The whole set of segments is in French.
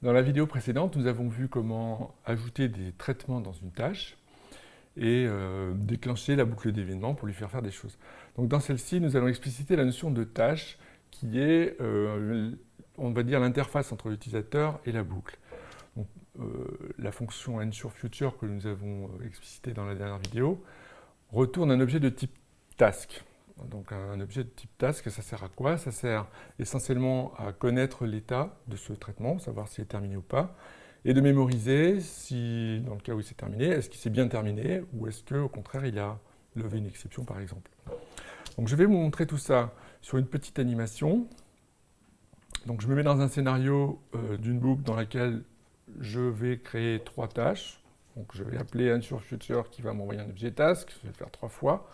Dans la vidéo précédente, nous avons vu comment ajouter des traitements dans une tâche et euh, déclencher la boucle d'événements pour lui faire faire des choses. Donc dans celle-ci, nous allons expliciter la notion de tâche qui est, euh, on va dire, l'interface entre l'utilisateur et la boucle. Euh, la fonction ensureFuture que nous avons explicitée dans la dernière vidéo retourne un objet de type task. Donc un objet de type task, ça sert à quoi? Ça sert essentiellement à connaître l'état de ce traitement, savoir s'il est terminé ou pas, et de mémoriser si, dans le cas où il s'est terminé, est-ce qu'il s'est bien terminé ou est-ce qu'au contraire il a levé une exception par exemple. Donc je vais vous montrer tout ça sur une petite animation. Donc je me mets dans un scénario euh, d'une boucle dans laquelle je vais créer trois tâches. Donc je vais appeler un sur future qui va m'envoyer un objet task, je vais le faire trois fois.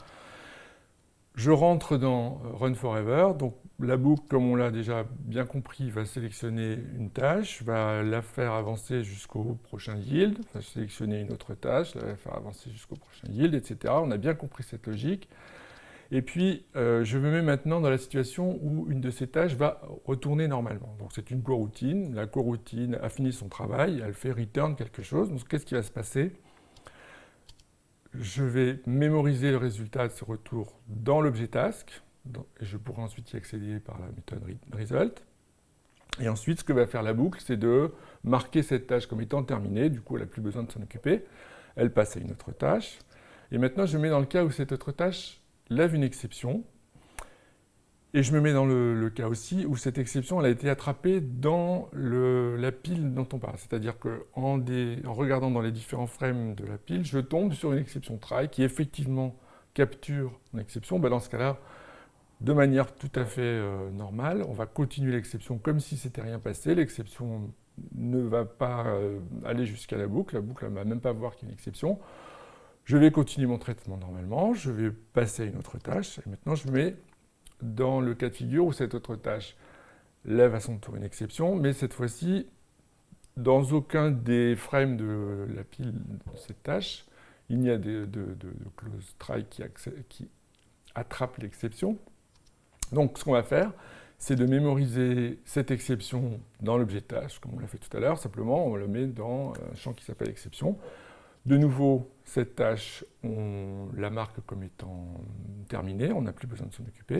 Je rentre dans euh, Run Forever, donc la boucle, comme on l'a déjà bien compris, va sélectionner une tâche, va la faire avancer jusqu'au prochain yield, va sélectionner une autre tâche, la faire avancer jusqu'au prochain yield, etc. On a bien compris cette logique. Et puis, euh, je me mets maintenant dans la situation où une de ces tâches va retourner normalement. Donc c'est une coroutine, la coroutine a fini son travail, elle fait return quelque chose. Donc qu'est-ce qui va se passer? Je vais mémoriser le résultat de ce retour dans l'objet task, et je pourrai ensuite y accéder par la méthode result. Et ensuite, ce que va faire la boucle, c'est de marquer cette tâche comme étant terminée, du coup elle n'a plus besoin de s'en occuper, elle passe à une autre tâche. Et maintenant, je mets dans le cas où cette autre tâche lève une exception, et je me mets dans le, cas aussi où cette exception elle a été attrapée dans la pile dont on parle. C'est-à-dire qu'en en regardant dans les différents frames de la pile, je tombe sur une exception try qui effectivement capture une exception. Ben, dans ce cas-là, de manière tout à fait euh, normale, on va continuer l'exception comme si c'était rien passé. L'exception ne va pas euh, aller jusqu'à la boucle. La boucle ne va même pas voir qu'il y a une exception. Je vais continuer mon traitement normalement. Je vais passer à une autre tâche. Et maintenant, je mets dans le cas de figure où cette autre tâche lève à son tour une exception, mais cette fois-ci, dans aucun des frames de la pile de cette tâche, il n'y a de, close try qui, attrape l'exception. Donc ce qu'on va faire, c'est de mémoriser cette exception dans l'objet tâche, comme on l'a fait tout à l'heure, simplement on le met dans un champ qui s'appelle exception. De nouveau, cette tâche, on la marque comme étant terminée, on n'a plus besoin de s'en occuper,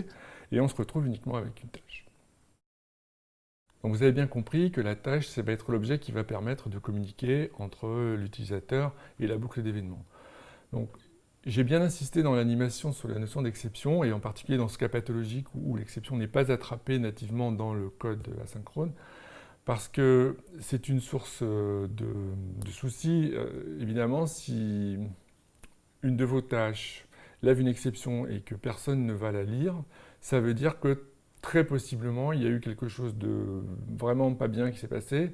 et on se retrouve uniquement avec une tâche. Vous avez bien compris que la tâche, ça va être l'objet qui va permettre de communiquer entre l'utilisateur et la boucle d'événements. J'ai bien insisté dans l'animation sur la notion d'exception, et en particulier dans ce cas pathologique où l'exception n'est pas attrapée nativement dans le code asynchrone, parce que c'est une source euh, de, soucis. Euh, évidemment, si une de vos tâches lève une exception et que personne ne va la lire, ça veut dire que très possiblement, il y a eu quelque chose de vraiment pas bien qui s'est passé.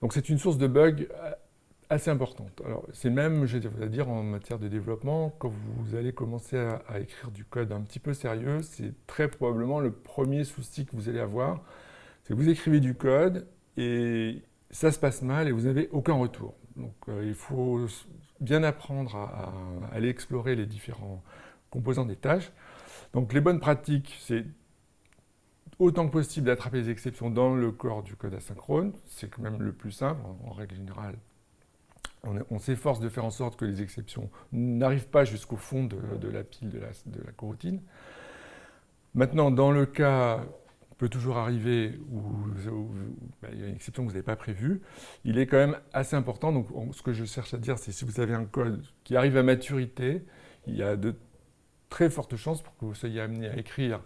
Donc c'est une source de bug euh, assez importante. Alors c'est même, je vais dire, en matière de développement, quand vous allez commencer à, à écrire du code un petit peu sérieux, c'est très probablement le premier souci que vous allez avoir, vous écrivez du code et ça se passe mal et vous n'avez aucun retour. Donc euh, il faut bien apprendre à, aller explorer les différents composants des tâches. Donc les bonnes pratiques, c'est autant que possible d'attraper les exceptions dans le corps du code asynchrone. C'est quand même le plus simple, en, règle générale. On, s'efforce de faire en sorte que les exceptions n'arrivent pas jusqu'au fond de, la pile de la, de la coroutine. Maintenant, dans le cas peut toujours arriver où, ben, il y a une exception que vous n'avez pas prévue, il est quand même assez important. Donc, ce que je cherche à dire, c'est si vous avez un code qui arrive à maturité, il y a de très fortes chances pour que vous soyez amené à écrire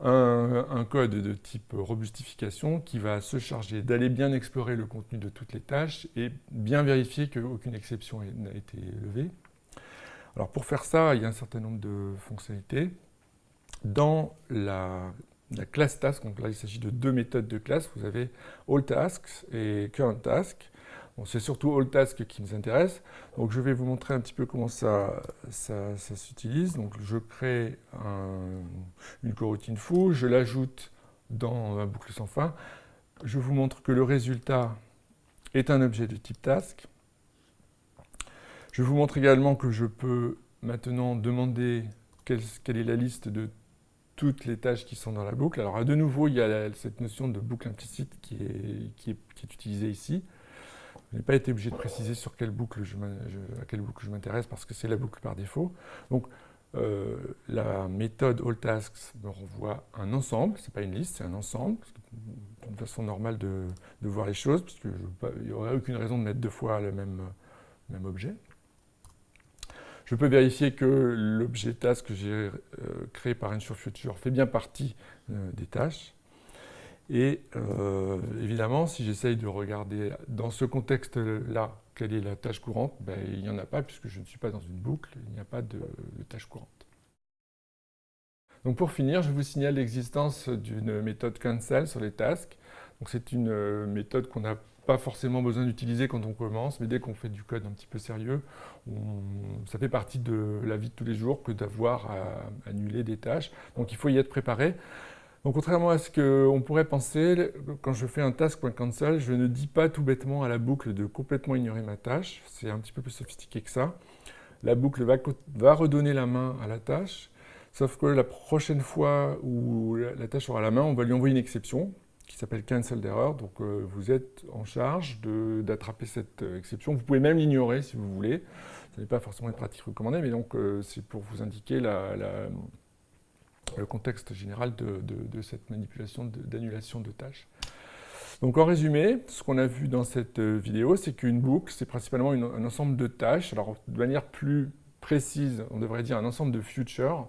un, code de type robustification qui va se charger d'aller bien explorer le contenu de toutes les tâches et bien vérifier qu'aucune exception n'a été levée. Alors pour faire ça, il y a un certain nombre de fonctionnalités. Dans la la classe task, donc là il s'agit de deux méthodes de classe, vous avez AllTasks et currentTask. Bon, c'est surtout AllTask qui nous intéresse, donc je vais vous montrer un petit peu comment ça, ça, s'utilise. Donc je crée une coroutine foo, je l'ajoute dans un boucle sans fin, je vous montre que le résultat est un objet de type task. Je vous montre également que je peux maintenant demander quelle, quelle est la liste de toutes les tâches qui sont dans la boucle. Alors de nouveau, il y a cette notion de boucle implicite qui est, utilisée ici. Je n'ai pas été obligé de préciser sur quelle boucle je, à quelle boucle je m'intéresse parce que c'est la boucle par défaut. Donc euh, la méthode AllTasks me renvoie un ensemble, ce n'est pas une liste, c'est un ensemble, c'est une façon normale de, voir les choses, puisqu'il n'y aurait aucune raison de mettre deux fois le même objet. Je peux vérifier que l'objet task que j'ai euh, créé par Ensure Future fait bien partie euh, des tâches. Et euh, évidemment, si j'essaye de regarder dans ce contexte-là quelle est la tâche courante, ben, il n'y en a pas puisque je ne suis pas dans une boucle, il n'y a pas de, tâche courante. Donc pour finir, je vous signale l'existence d'une méthode cancel sur les tasks. C'est une méthode qu'on a pas forcément besoin d'utiliser quand on commence, mais dès qu'on fait du code un petit peu sérieux, ça fait partie de la vie de tous les jours que d'avoir à annuler des tâches. Donc il faut y être préparé. Donc contrairement à ce qu'on pourrait penser, quand je fais un task.cancel, je ne dis pas tout bêtement à la boucle de complètement ignorer ma tâche. C'est un petit peu plus sophistiqué que ça. La boucle va, va, redonner la main à la tâche, sauf que la prochaine fois où la tâche aura la main, on va lui envoyer une exception qui s'appelle cancel d'erreur. Donc euh, vous êtes en charge d'attraper cette euh, exception. Vous pouvez même l'ignorer si vous voulez. Ce n'est pas forcément une pratique recommandée, mais donc euh, c'est pour vous indiquer le contexte général de, cette manipulation d'annulation de, tâches. Donc en résumé, ce qu'on a vu dans cette vidéo, c'est qu'une boucle, c'est principalement un ensemble de tâches. Alors de manière plus précise, on devrait dire un ensemble de futures.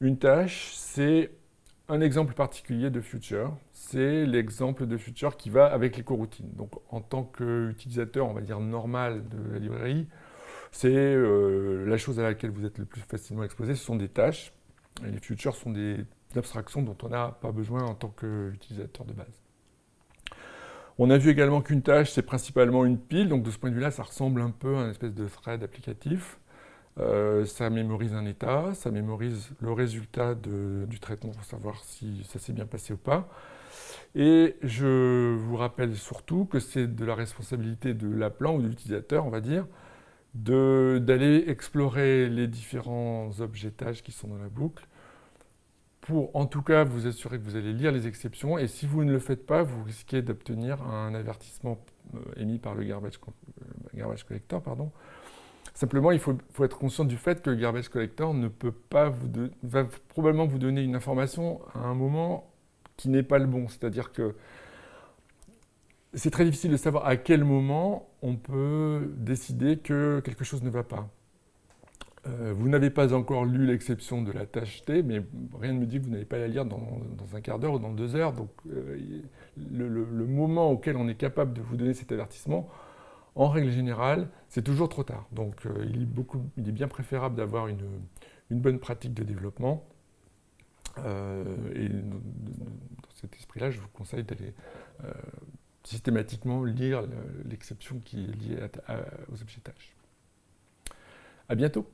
Une tâche, c'est un exemple particulier de future, c'est l'exemple de future qui va avec les coroutines. Donc en tant qu'utilisateur, on va dire normal de la librairie, c'est euh, la chose à laquelle vous êtes le plus facilement exposé, ce sont des tâches. Et les futures sont des abstractions dont on n'a pas besoin en tant qu'utilisateur de base. On a vu également qu'une tâche, c'est principalement une pile, donc de ce point de vue-là, ça ressemble un peu à une espèce de thread applicatif. Euh, ça mémorise un état, ça mémorise le résultat du traitement pour savoir si ça s'est bien passé ou pas. Et je vous rappelle surtout que c'est de la responsabilité de l'appelant ou de l'utilisateur, on va dire, d'aller explorer les différents objetages qui sont dans la boucle pour en tout cas vous assurer que vous allez lire les exceptions et si vous ne le faites pas, vous risquez d'obtenir un avertissement euh, émis par le garbage, euh, garbage collector pardon, Simplement, il faut, être conscient du fait que le garbage collector ne peut pas vous va probablement vous donner une information à un moment qui n'est pas le bon. C'est-à-dire que c'est très difficile de savoir à quel moment on peut décider que quelque chose ne va pas. Euh, vous n'avez pas encore lu l'exception de la tâche T, mais rien ne me dit que vous n'allez pas la lire dans, un quart d'heure ou dans deux heures. Donc euh, le moment auquel on est capable de vous donner cet avertissement, en règle générale, c'est toujours trop tard. Donc euh, il, est bien préférable d'avoir une, bonne pratique de développement. Euh, et dans cet esprit-là, je vous conseille d'aller euh, systématiquement lire l'exception qui est liée aux objets tâches. À bientôt